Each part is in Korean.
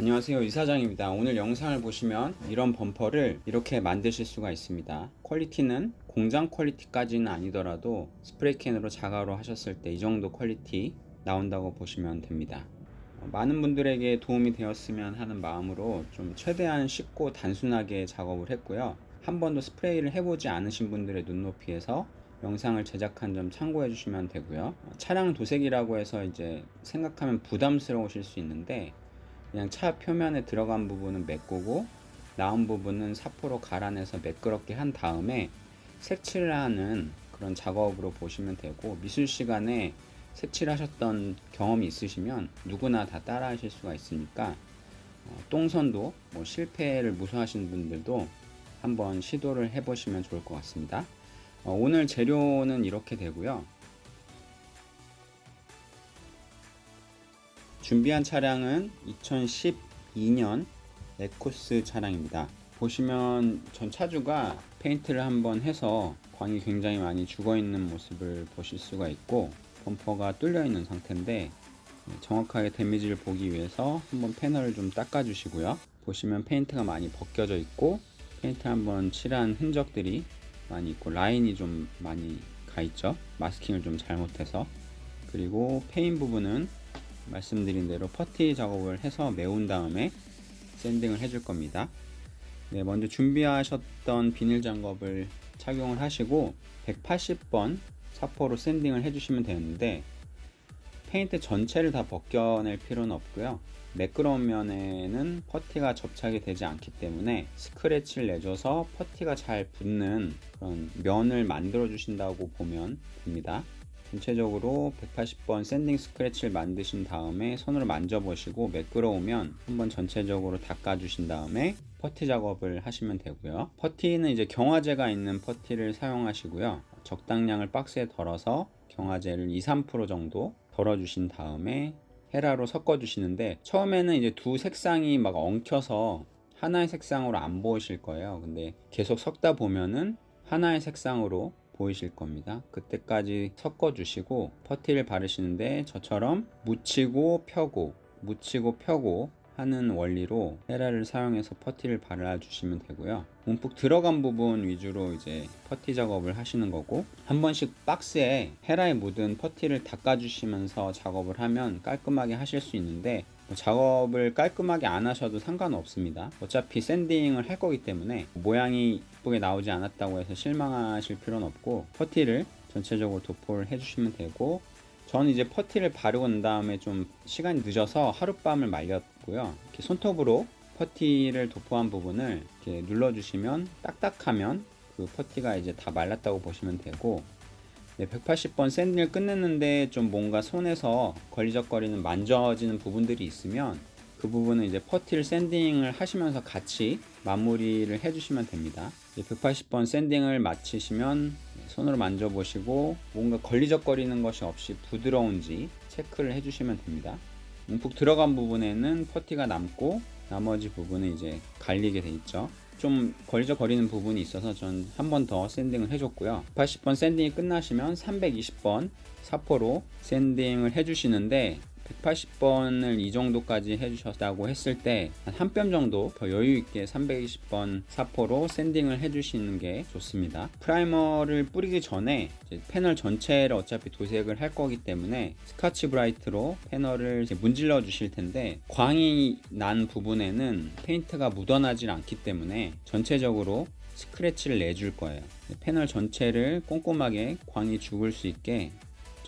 안녕하세요 이사장입니다. 오늘 영상을 보시면 이런 범퍼를 이렇게 만드실 수가 있습니다. quality는 공장 quality까지는 아니더라도 스프레이캔으로 자가로 하셨을 때 이 정도 quality 나온다고 보시면 됩니다. 어, 많은 분들에게 도움이 되었으면 하는 마음으로 좀 최대한 쉽고 단순하게 작업을 했고요. 한 번도 스프레이를 해보지 않으신 분들의 눈높이에서 영상을 제작한 점 참고해 주시면 되고요. 어, 차량 도색이라고 해서 이제 생각하면 부담스러우실 수 있는데 그냥 차 표면에 들어간 부분은 메꾸고 나온 부분은 사포로 갈아내서 매끄럽게 한 다음에 색칠을 하는 그런 작업으로 보시면 되고 미술 시간에 색칠하셨던 경험이 있으시면 누구나 다 따라 하실 수가 있으니까 어, 똥선도 뭐 실패를 무서워하시는 분들도 한번 시도를 해 보시면 좋을 것 같습니다. 어, 오늘 재료는 이렇게 되고요 준비한 차량은 2012년 에쿠스 차량입니다. 보시면 전 차주가 페인트를 한번 해서 광이 굉장히 많이 죽어 있는 모습을 보실 수가 있고 범퍼가 뚫려 있는 상태인데 정확하게 데미지를 보기 위해서 한번 패널을 좀 닦아 주시고요. 보시면 페인트가 많이 벗겨져 있고 페인트 한번 칠한 흔적들이 많이 있고 라인이 좀 많이 가 있죠. 마스킹을 좀 잘못해서. 그리고 패인 부분은 말씀드린 대로 퍼티 작업을 해서 메운 다음에 샌딩을 해줄 겁니다. 네, 먼저 준비하셨던 비닐 장갑을 착용을 하시고 180번 사포로 샌딩을 해주시면 되는데 페인트 전체를 다 벗겨낼 필요는 없고요. 매끄러운 면에는 퍼티가 접착이 되지 않기 때문에 스크래치를 내줘서 퍼티가 잘 붙는 그런 면을 만들어 주신다고 보면 됩니다 전체적으로 180번 샌딩 스크래치를 만드신 다음에 손으로 만져보시고 매끄러우면 한번 전체적으로 닦아 주신 다음에 퍼티 작업을 하시면 되고요. 퍼티는 이제 경화제가 있는 퍼티를 사용하시고요. 적당량을 박스에 덜어서 경화제를 2, 3% 정도 덜어 주신 다음에 헤라로 섞어 주시는데 처음에는 이제 두 색상이 막 엉켜서 하나의 색상으로 안 보이실 거예요. 근데 계속 섞다 보면은 하나의 색상으로 보이실 겁니다. 그때까지 섞어 주시고 퍼티를 바르시는데 저처럼 묻히고 펴고 묻히고 펴고 하는 원리로 헤라를 사용해서 퍼티를 발라 주시면 되고요. 움푹 들어간 부분 위주로 이제 퍼티 작업을 하시는 거고 한 번씩 박스에 헤라에 묻은 퍼티를 닦아 주시면서 작업을 하면 깔끔하게 하실 수 있는데 뭐 작업을 깔끔하게 안 하셔도 상관없습니다. 어차피 샌딩을 할 거기 때문에 모양이 이쁘게 나오지 않았다고 해서 실망하실 필요는 없고 퍼티를 전체적으로 도포를 해주시면 되고 저는 이제 퍼티를 바르고 난 다음에 좀 시간이 늦어서 하룻밤을 말렸고요. 이렇게 손톱으로 퍼티를 도포한 부분을 이렇게 눌러주시면 딱딱하면 그 퍼티가 이제 다 말랐다고 보시면 되고 네, 180번 샌딩을 끝냈는데 좀 뭔가 손에서 걸리적거리는 만져지는 부분들이 있으면 그 부분은 이제 퍼티를 샌딩을 하시면서 같이 마무리를 해주시면 됩니다. 180번 샌딩을 마치시면 손으로 만져보시고 뭔가 걸리적거리는 것이 없이 부드러운지 체크를 해주시면 됩니다. 움푹 들어간 부분에는 퍼티가 남고 나머지 부분은 이제 갈리게 돼 있죠. 좀 걸리적거리는 부분이 있어서 전 한 번 더 샌딩을 해줬고요. 80번 샌딩이 끝나시면 320번 사포로 샌딩을 해주시는데 180번을 이 정도까지 해주셨다고 했을 때 한 뼘 정도 더 여유있게 320번 사포로 샌딩을 해주시는 게 좋습니다. 프라이머를 뿌리기 전에 패널 전체를 어차피 도색을 할 거기 때문에 스카치 브라이트로 패널을 문질러 주실 텐데 광이 난 부분에는 페인트가 묻어나질 않기 때문에 전체적으로 스크래치를 내줄 거예요. 패널 전체를 꼼꼼하게 광이 죽을 수 있게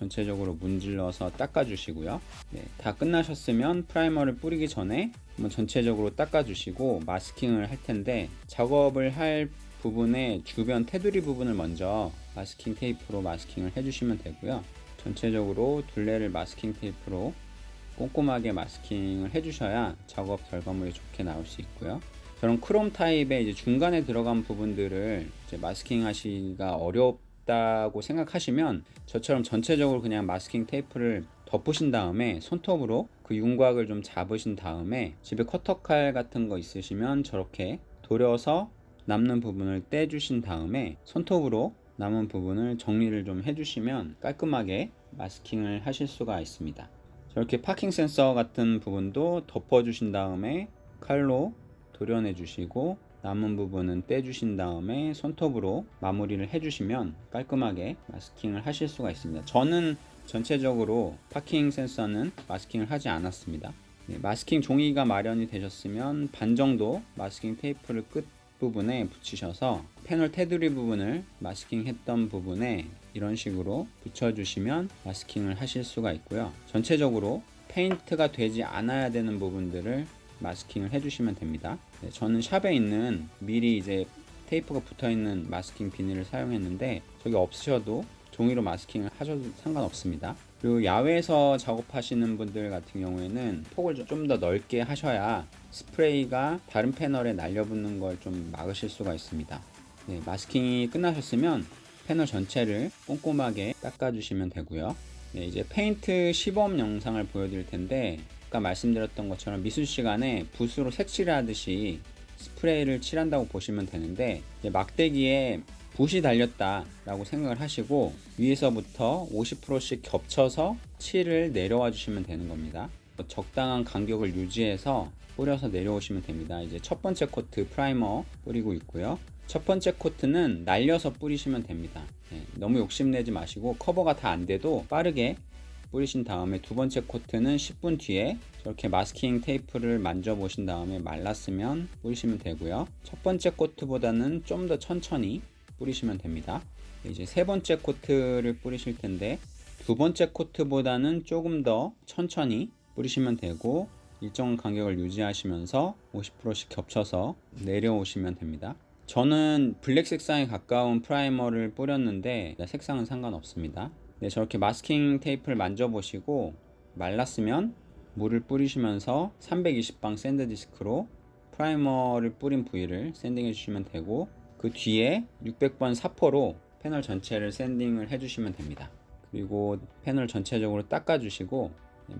전체적으로 문질러서 닦아 주시고요. 네, 다 끝나셨으면 프라이머를 뿌리기 전에 한번 전체적으로 닦아 주시고 마스킹을 할 텐데 작업을 할 부분의 주변 테두리 부분을 먼저 마스킹 테이프로 마스킹을 해주시면 되고요. 전체적으로 둘레를 마스킹 테이프로 꼼꼼하게 마스킹을 해주셔야 작업 결과물이 좋게 나올 수 있고요. 저런 크롬 타입의 이제 중간에 들어간 부분들을 마스킹 하시기가 어렵 있다고 생각하시면 저처럼 전체적으로 그냥 마스킹 테이프를 덮으신 다음에 손톱으로 그 윤곽을 좀 잡으신 다음에 집에 커터칼 같은 거 있으시면 저렇게 도려서 남는 부분을 떼주신 다음에 손톱으로 남은 부분을 정리를 좀 해주시면 깔끔하게 마스킹을 하실 수가 있습니다. 저렇게 파킹 센서 같은 부분도 덮어주신 다음에 칼로 도려내 주시고 남은 부분은 떼주신 다음에 손톱으로 마무리를 해주시면 깔끔하게 마스킹을 하실 수가 있습니다. 저는 전체적으로 파킹 센서는 마스킹을 하지 않았습니다. 네, 마스킹 종이가 마련이 되셨으면 반 정도 마스킹 테이프를 끝 부분에 붙이셔서 패널 테두리 부분을 마스킹 했던 부분에 이런 식으로 붙여주시면 마스킹을 하실 수가 있고요. 전체적으로 페인트가 되지 않아야 되는 부분들을 마스킹을 해주시면 됩니다. 네, 저는 샵에 있는 미리 이제 테이프가 붙어 있는 마스킹 비닐을 사용했는데 저기 없으셔도 종이로 마스킹을 하셔도 상관없습니다. 그리고 야외에서 작업하시는 분들 같은 경우에는 폭을 좀 더 넓게 하셔야 스프레이가 다른 패널에 날려붙는 걸 좀 막으실 수가 있습니다. 네, 마스킹이 끝나셨으면 패널 전체를 꼼꼼하게 닦아주시면 되고요. 네, 이제 페인트 시범 영상을 보여드릴 텐데 아까 말씀드렸던 것처럼 미술 시간에 붓으로 색칠을 하듯이 스프레이를 칠한다고 보시면 되는데 막대기에 붓이 달렸다 라고 생각을 하시고 위에서부터 50%씩 겹쳐서 칠을 내려와 주시면 되는 겁니다. 적당한 간격을 유지해서 뿌려서 내려오시면 됩니다. 이제 첫 번째 코트 프라이머 뿌리고 있고요. 첫 번째 코트는 날려서 뿌리시면 됩니다. 네, 너무 욕심내지 마시고 커버가 다 안 돼도 빠르게 뿌리신 다음에 두 번째 코트는 10분 뒤에 저렇게 마스킹 테이프를 만져 보신 다음에 말랐으면 뿌리시면 되고요. 첫 번째 코트보다는 좀 더 천천히 뿌리시면 됩니다. 이제 세 번째 코트를 뿌리실 텐데 두 번째 코트보다는 조금 더 천천히 뿌리시면 되고 일정 간격을 유지하시면서 50%씩 겹쳐서 내려오시면 됩니다. 저는 블랙 색상에 가까운 프라이머를 뿌렸는데 색상은 상관없습니다 네, 저렇게 마스킹 테이프를 만져보시고 말랐으면 물을 뿌리시면서 320방 샌드 디스크로 프라이머를 뿌린 부위를 샌딩해 주시면 되고 그 뒤에 600번 사포로 패널 전체를 샌딩을 해주시면 됩니다. 그리고 패널 전체적으로 닦아주시고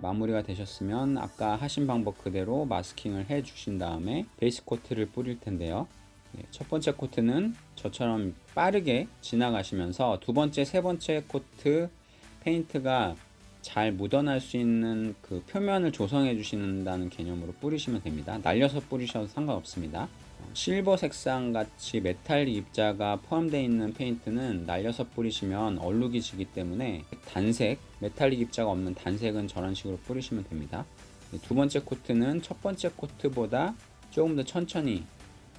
마무리가 되셨으면 아까 하신 방법 그대로 마스킹을 해 주신 다음에 베이스 코트를 뿌릴 텐데요. 네, 첫 번째 코트는 저처럼 빠르게 지나가시면서 두 번째, 세 번째 코트 페인트가 잘 묻어날 수 있는 그 표면을 조성해 주신다는 개념으로 뿌리시면 됩니다. 날려서 뿌리셔도 상관없습니다. 실버 색상 같이 메탈릭 입자가 포함되어 있는 페인트는 날려서 뿌리시면 얼룩이 지기 때문에 단색, 메탈릭 입자가 없는 단색은 저런 식으로 뿌리시면 됩니다. 두 번째 코트는 첫 번째 코트보다 조금 더 천천히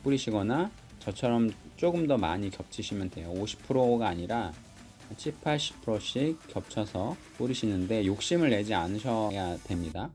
뿌리시거나 저처럼 조금 더 많이 겹치시면 돼요. 50%가 아니라 7, 80%씩 겹쳐서 뿌리시는데 욕심을 내지 않으셔야 됩니다.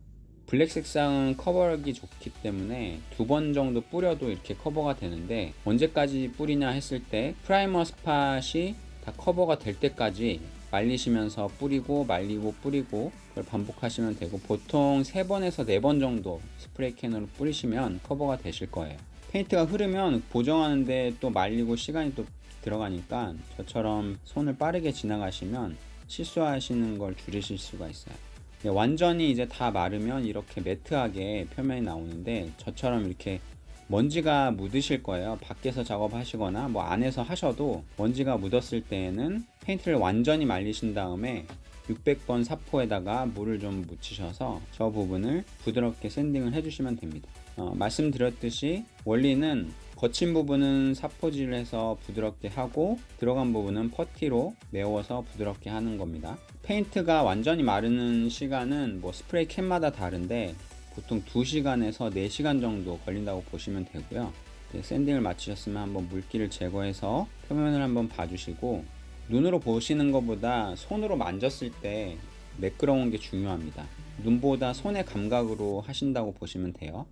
블랙 색상은 커버하기 좋기 때문에 두 번 정도 뿌려도 이렇게 커버가 되는데 언제까지 뿌리냐 했을 때 primer spot이 다 커버가 될 때까지 말리시면서 뿌리고 말리고 뿌리고 그걸 반복하시면 되고 보통 3번에서 4번 정도 스프레이 캔으로 뿌리시면 커버가 되실 거예요 페인트가 흐르면 보정하는데 또 말리고 시간이 또 들어가니까 저처럼 손을 빠르게 지나가시면 실수하시는 걸 줄이실 수가 있어요. 네, 완전히 이제 다 마르면 이렇게 matte하게 표면이 나오는데 저처럼 이렇게 먼지가 묻으실 거예요. 밖에서 작업하시거나 뭐 안에서 하셔도 먼지가 묻었을 때에는 페인트를 완전히 말리신 다음에 600번 사포에다가 물을 좀 묻히셔서 저 부분을 부드럽게 샌딩을 해주시면 됩니다 어, 말씀드렸듯이 원리는 거친 부분은 사포질을 해서 부드럽게 하고 들어간 부분은 퍼티로 메워서 부드럽게 하는 겁니다. 페인트가 완전히 마르는 시간은 뭐 스프레이 캔마다 다른데 보통 2시간에서 4시간 정도 걸린다고 보시면 되고요. 샌딩을 마치셨으면 한번 물기를 제거해서 표면을 한번 봐주시고 눈으로 보시는 것보다 손으로 만졌을 때 매끄러운 게 중요합니다. 눈보다 손의 감각으로 하신다고 보시면 돼요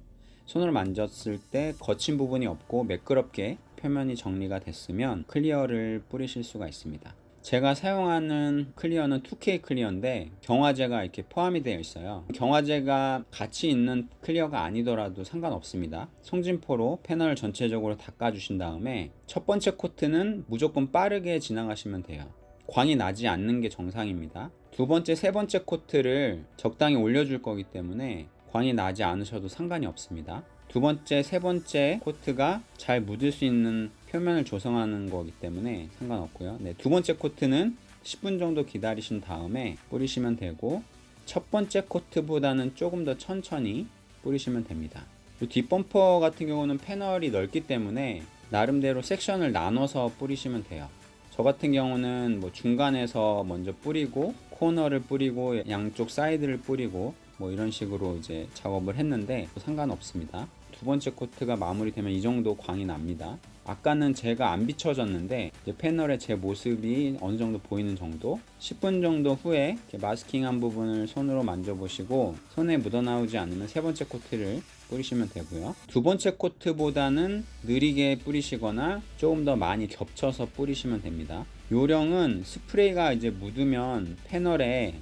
손을 만졌을 때 거친 부분이 없고 매끄럽게 표면이 정리가 됐으면 clear를 뿌리실 수가 있습니다. 제가 사용하는 clear는 2K clear인데 경화제가 이렇게 포함이 되어 있어요. 경화제가 같이 있는 clear가 아니더라도 상관없습니다. 송진포로 패널 전체적으로 닦아 주신 다음에 첫 번째 코트는 무조건 빠르게 지나가시면 돼요. 광이 나지 않는 게 정상입니다. 두 번째 세 번째 코트를 적당히 올려줄 거기 때문에 광이 나지 않으셔도 상관이 없습니다 두 번째, 세 번째 코트가 잘 묻을 수 있는 표면을 조성하는 거기 때문에 상관없고요 네, 두 번째 코트는 10분 정도 기다리신 다음에 뿌리시면 되고 첫 번째 코트보다는 조금 더 천천히 뿌리시면 됩니다. 이 뒷범퍼 같은 경우는 패널이 넓기 때문에 나름대로 섹션을 나눠서 뿌리시면 돼요. 저 같은 경우는 뭐 중간에서 먼저 뿌리고 코너를 뿌리고 양쪽 사이드를 뿌리고 뭐 이런 식으로 이제 작업을 했는데 상관없습니다. 두 번째 코트가 마무리되면 이 정도 광이 납니다. 아까는 제가 안 비춰졌는데 패널에 제 모습이 어느 정도 보이는 정도 10분 정도 후에 마스킹한 부분을 손으로 만져보시고 손에 묻어나오지 않으면 세 번째 코트를 뿌리시면 되고요 두 번째 코트보다는 느리게 뿌리시거나 조금 더 많이 겹쳐서 뿌리시면 됩니다 요령은 스프레이가 이제 묻으면 패널에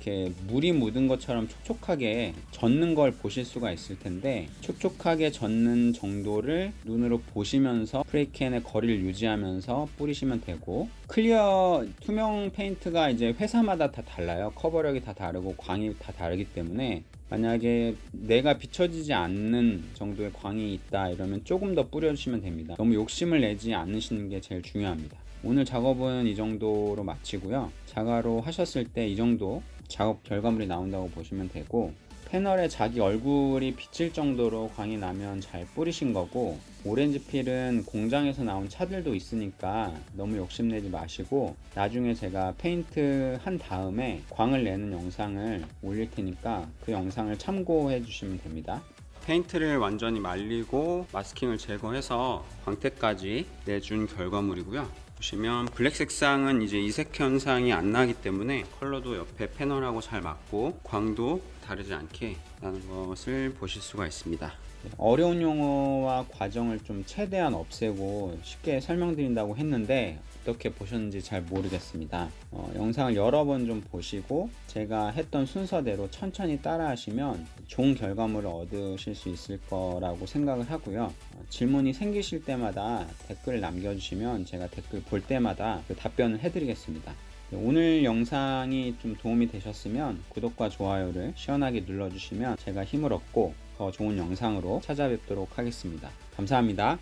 이렇게 물이 묻은 것처럼 촉촉하게 젖는 걸 보실 수가 있을 텐데 촉촉하게 젖는 정도를 눈으로 보시면서 스프레이캔의 거리를 유지하면서 뿌리시면 되고 clear 투명 페인트가 이제 회사마다 다 달라요. 커버력이 다 다르고 광이 다 다르기 때문에 만약에 내가 비춰지지 않는 정도의 광이 있다 이러면 조금 더 뿌려주시면 됩니다. 너무 욕심을 내지 않으시는 게 제일 중요합니다. 오늘 작업은 이 정도로 마치고요. 자가로 하셨을 때 이 정도 작업 결과물이 나온다고 보시면 되고 패널에 자기 얼굴이 비칠 정도로 광이 나면 잘 뿌리신 거고 오렌지 필은 공장에서 나온 차들도 있으니까 너무 욕심내지 마시고 나중에 제가 페인트 한 다음에 광을 내는 영상을 올릴 테니까 그 영상을 참고해 주시면 됩니다. 페인트를 완전히 말리고 마스킹을 제거해서 광택까지 내준 결과물이고요 보시면 블랙 색상은 이제 이색 현상이 안 나기 때문에 컬러도 옆에 패널하고 잘 맞고 광도 다르지 않게 나는 것을 보실 수가 있습니다. 어려운 용어와 과정을 좀 최대한 없애고 쉽게 설명드린다고 했는데 어떻게 보셨는지 잘 모르겠습니다 어, 영상을 여러 번 좀 보시고 제가 했던 순서대로 천천히 따라 하시면 좋은 결과물을 얻으실 수 있을 거라고 생각을 하고요 어, 질문이 생기실 때마다 댓글을 남겨주시면 제가 댓글 볼 때마다 그 답변을 해드리겠습니다 오늘 영상이 좀 도움이 되셨으면 구독과 좋아요를 시원하게 눌러주시면 제가 힘을 얻고 더 좋은 영상으로 찾아뵙도록 하겠습니다. 감사합니다.